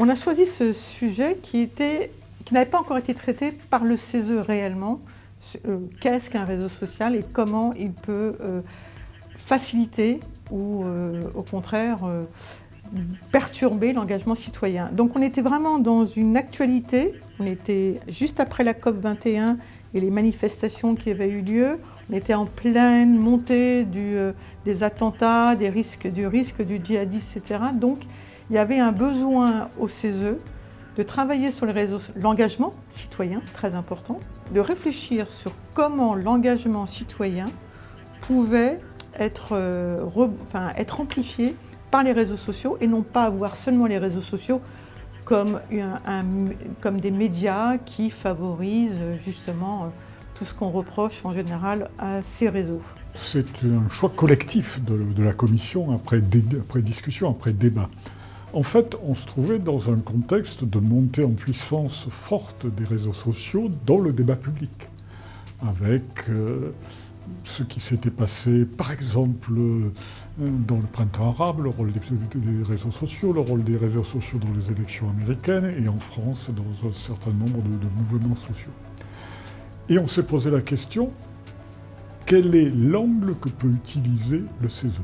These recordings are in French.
On a choisi ce sujet qui, qui n'avait pas encore été traité par le CESE réellement. Euh, qu'est-ce qu'un réseau social et comment il peut euh, faciliter ou euh, au contraire perturber l'engagement citoyen. Donc on était vraiment dans une actualité, on était juste après la COP 21 et les manifestations qui avaient eu lieu, on était en pleine montée des attentats, des risques, du risque du djihadisme, etc. Donc il y avait un besoin au CESE de travailler sur l'engagement citoyen, très important, de réfléchir sur comment l'engagement citoyen pouvait être, euh, être amplifié par les réseaux sociaux et non pas avoir seulement les réseaux sociaux comme, comme des médias qui favorisent justement euh, tout ce qu'on reproche en général à ces réseaux. C'est un choix collectif de, la Commission après, après discussion, après débat. En fait, on se trouvait dans un contexte de montée en puissance forte des réseaux sociaux dans le débat public, avec euh, ce qui s'était passé, par exemple, euh, dans le printemps arabe, le rôle des, réseaux sociaux, le rôle des réseaux sociaux dans les élections américaines, et en France, dans un certain nombre de, mouvements sociaux. Et on s'est posé la question, quel est l'angle que peut utiliser le CESE?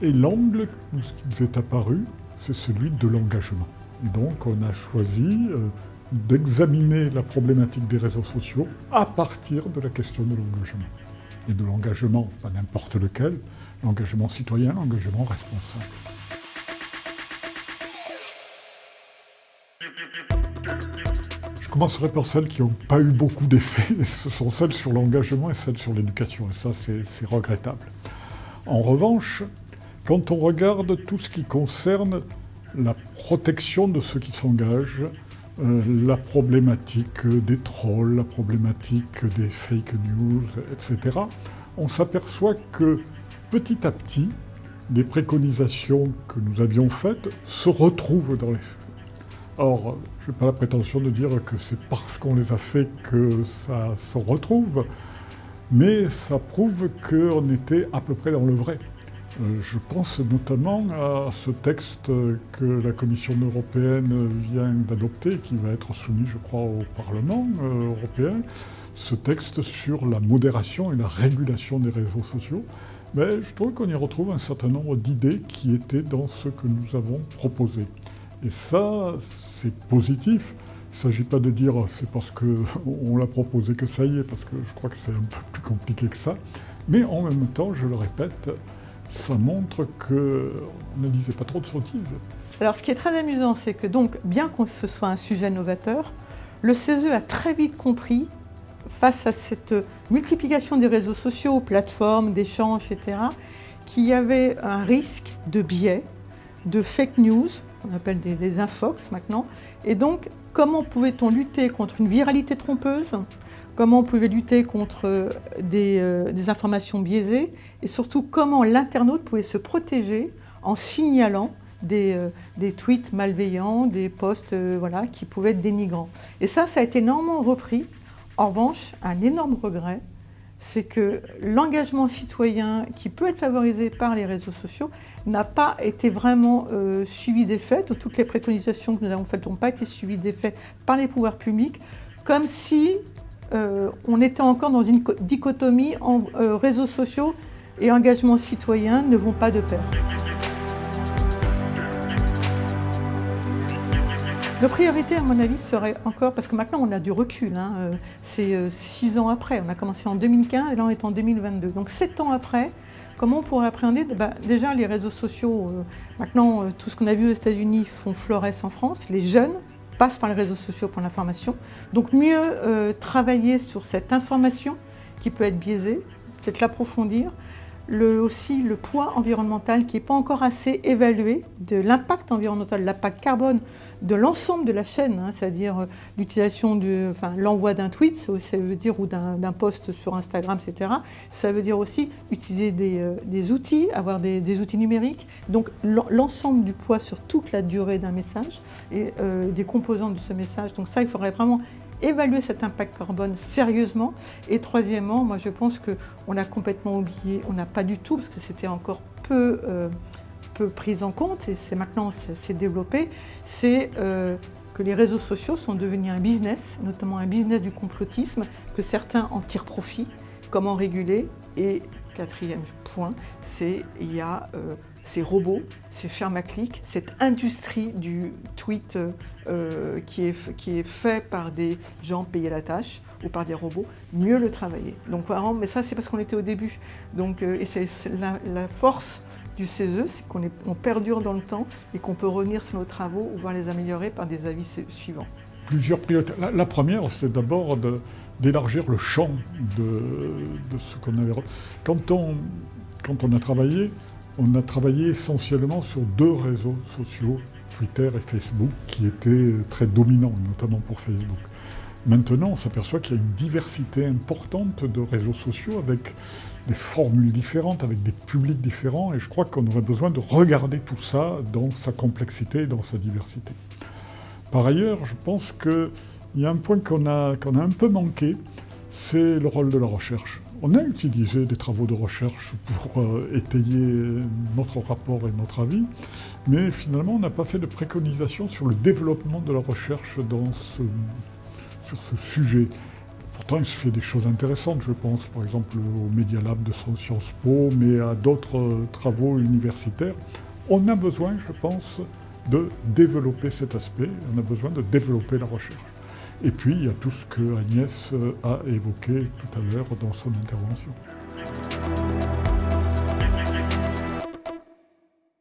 Et l'angle qui nous est apparu, c'est celui de l'engagement. Donc on a choisi euh, d'examiner la problématique des réseaux sociaux à partir de la question de l'engagement. Et de l'engagement, pas n'importe lequel, l'engagement citoyen, l'engagement responsable. Je commencerai par celles qui n'ont pas eu beaucoup d'effets. Ce sont celles sur l'engagement et celles sur l'éducation. Et ça, c'est regrettable. En revanche, quand on regarde tout ce qui concerne la protection de ceux qui s'engagent, euh, la problématique des trolls, la problématique des fake news, etc., on s'aperçoit que petit à petit, les préconisations que nous avions faites se retrouvent dans les faits. Or, je n'ai pas la prétention de dire que c'est parce qu'on les a fait que ça se retrouve, mais ça prouve qu'on était à peu près dans le vrai. Euh, je pense notamment à ce texte que la Commission européenne vient d'adopter, qui va être soumis, je crois, au Parlement euh, européen, ce texte sur la modération et la régulation des réseaux sociaux. Je trouve qu'on y retrouve un certain nombre d'idées qui étaient dans ce que nous avons proposé. Et ça, c'est positif. Il ne s'agit pas de dire c'est parce qu'on l'a proposé que ça y est, parce que je crois que c'est un peu plus compliqué que ça. Mais en même temps, je le répète, ça montre qu'on ne disait pas trop de sottises. Alors ce qui est très amusant, c'est que bien que ce soit un sujet novateur, le CESE a très vite compris, face à cette multiplication des réseaux sociaux, plateformes, d'échanges, etc., qu'il y avait un risque de biais, de fake news, on appelle des, des infox maintenant, et donc comment pouvait-on lutter contre une viralité trompeuse comment on pouvait lutter contre euh, euh, des, informations biaisées et surtout comment l'internaute pouvait se protéger en signalant des, euh, tweets malveillants, des posts voilà, qui pouvaient être dénigrants. Et ça, ça a été énormément repris. En revanche, un énorme regret, c'est que l'engagement citoyen qui peut être favorisé par les réseaux sociaux n'a pas été vraiment suivi des faits, toutes les préconisations que nous avons faites n'ont pas été suivies des faits par les pouvoirs publics, comme si euh, on était encore dans une dichotomie en euh, réseaux sociaux et engagement citoyen ne vont pas de pair. Nos priorités, à mon avis, seraient encore, parce que maintenant on a du recul, hein, euh, c'est six ans après, on a commencé en 2015 et là on est en 2022. Donc sept ans après, comment on pourrait appréhender? Bah, Déjà les réseaux sociaux, maintenant tout ce qu'on a vu aux États-Unis font florès en France, les jeunes passe par les réseaux sociaux pour l'information. Donc mieux euh, travailler sur cette information qui peut être biaisée, peut-être l'approfondir, aussi le poids environnemental qui n'est pas encore assez évalué, de l'impact environnemental, l'impact carbone de l'ensemble de la chaîne, hein, c'est-à-dire euh, l'utilisation, enfin, l'envoi d'un tweet, ça veut dire, ou d'un post sur Instagram, etc. Ça veut dire aussi utiliser des, euh, outils, avoir des, outils numériques, donc l'ensemble du poids sur toute la durée d'un message et euh, des composantes de ce message. Donc ça, il faudrait vraiment évaluer cet impact carbone sérieusement. Et troisièmement, moi je pense qu'on a complètement oublié, on n'a pas du tout, parce que c'était encore peu, euh, peu pris en compte, et c'est maintenant c'est développé, c'est euh, que les réseaux sociaux sont devenus un business, notamment un business du complotisme, que certains en tirent profit. Comment réguler Et quatrième point, c'est il y a euh, ces robots, ces clics, cette industrie du tweet euh, qui, est, qui est fait par des gens payés la tâche ou par des robots, mieux le travailler. Donc vraiment, mais ça c'est parce qu'on était au début. Donc, euh, et c'est la, force du CESE, c'est qu'on on perdure dans le temps et qu'on peut revenir sur nos travaux ou voir les améliorer par des avis suivants. Plusieurs priorités. La, première, c'est d'abord d'élargir le champ de, de ce qu'on avait. Quand on, quand on a travaillé, on a travaillé essentiellement sur deux réseaux sociaux, Twitter et Facebook, qui étaient très dominants, notamment pour Facebook. Maintenant, on s'aperçoit qu'il y a une diversité importante de réseaux sociaux avec des formules différentes, avec des publics différents, et je crois qu'on aurait besoin de regarder tout ça dans sa complexité et dans sa diversité. Par ailleurs, je pense qu'il y a un point qu'on a, un peu manqué, c'est le rôle de la recherche. On a utilisé des travaux de recherche pour euh, étayer notre rapport et notre avis, mais finalement on n'a pas fait de préconisation sur le développement de la recherche sur ce sujet. Pourtant il se fait des choses intéressantes, je pense par exemple au Media Lab de Sciences Po, mais à d'autres euh, travaux universitaires. On a besoin, je pense, de développer cet aspect, on a besoin de développer la recherche. Et puis, il y a tout ce que Agnès a évoqué tout à l'heure dans son intervention.